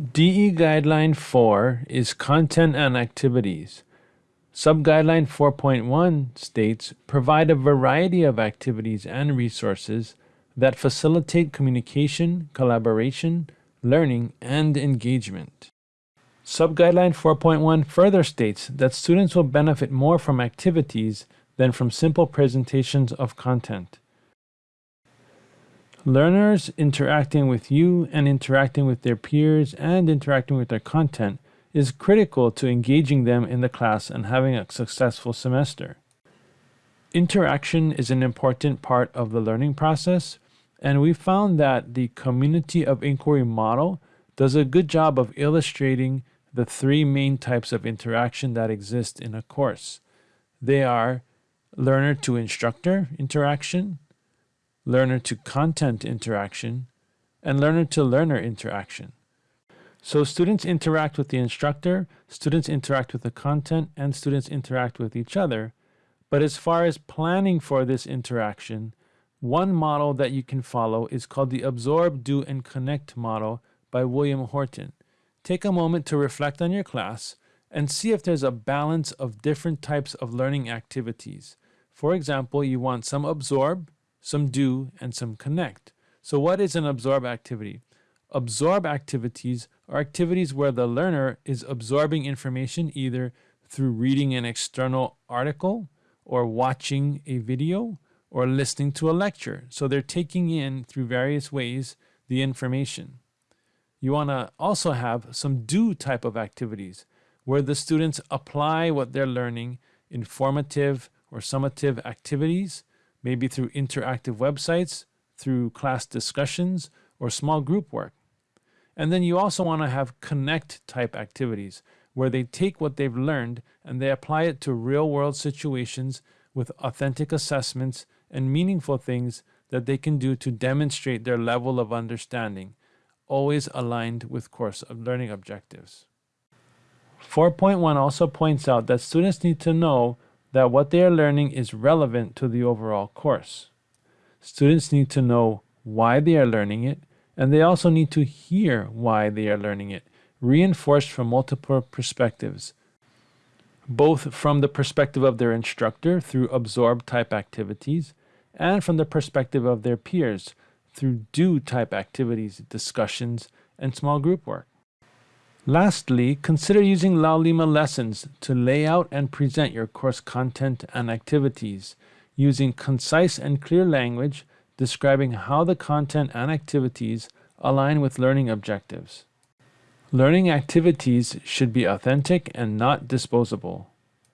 DE Guideline 4 is Content and Activities. Subguideline 4.1 states provide a variety of activities and resources that facilitate communication, collaboration, learning, and engagement. Subguideline 4.1 further states that students will benefit more from activities than from simple presentations of content. Learners interacting with you and interacting with their peers and interacting with their content is critical to engaging them in the class and having a successful semester. Interaction is an important part of the learning process, and we found that the community of inquiry model does a good job of illustrating the three main types of interaction that exist in a course. They are learner to instructor interaction, learner to content interaction, and learner to learner interaction. So students interact with the instructor, students interact with the content, and students interact with each other. But as far as planning for this interaction, one model that you can follow is called the Absorb, Do, and Connect model by William Horton. Take a moment to reflect on your class and see if there's a balance of different types of learning activities. For example, you want some absorb, some do, and some connect. So what is an absorb activity? Absorb activities are activities where the learner is absorbing information either through reading an external article or watching a video or listening to a lecture. So they're taking in through various ways the information. You want to also have some do type of activities where the students apply what they're learning in formative or summative activities maybe through interactive websites, through class discussions, or small group work. And then you also want to have connect type activities where they take what they've learned and they apply it to real world situations with authentic assessments and meaningful things that they can do to demonstrate their level of understanding, always aligned with course of learning objectives. 4.1 also points out that students need to know that what they are learning is relevant to the overall course. Students need to know why they are learning it, and they also need to hear why they are learning it, reinforced from multiple perspectives, both from the perspective of their instructor through absorb type activities, and from the perspective of their peers through do type activities, discussions, and small group work. Lastly, consider using Laulima lessons to lay out and present your course content and activities using concise and clear language describing how the content and activities align with learning objectives. Learning activities should be authentic and not disposable.